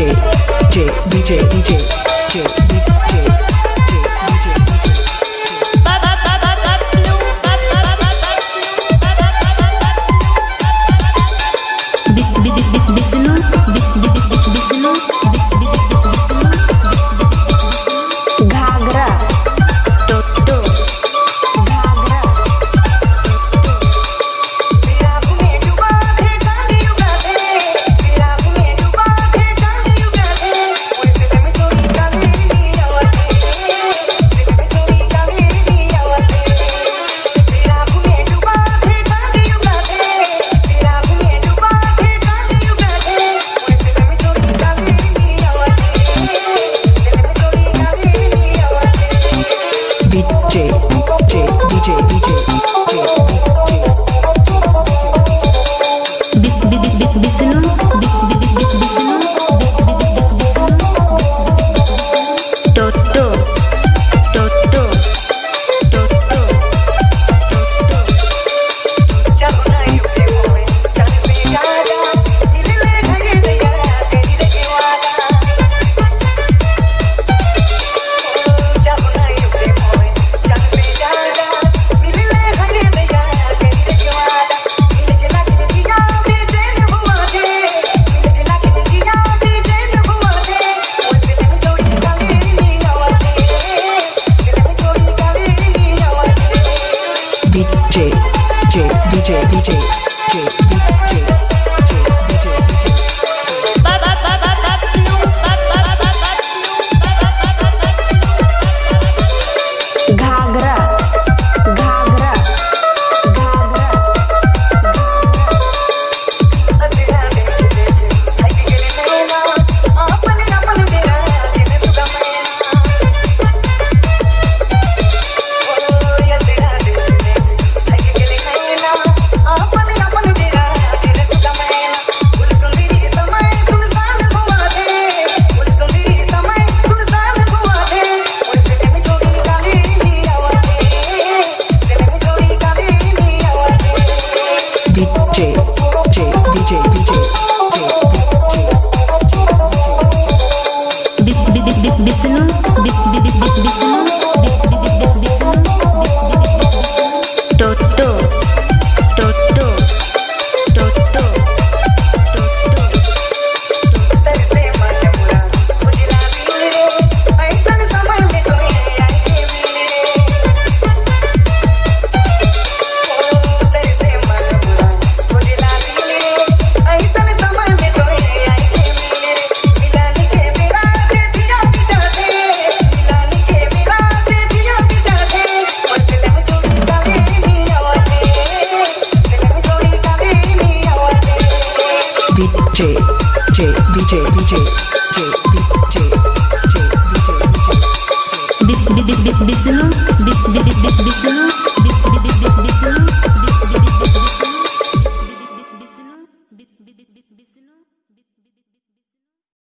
J, J, DJ, DJ, J, DJ. DJ, DJ, DJ. DJ, J, DJ. J J DJ DJ J DJ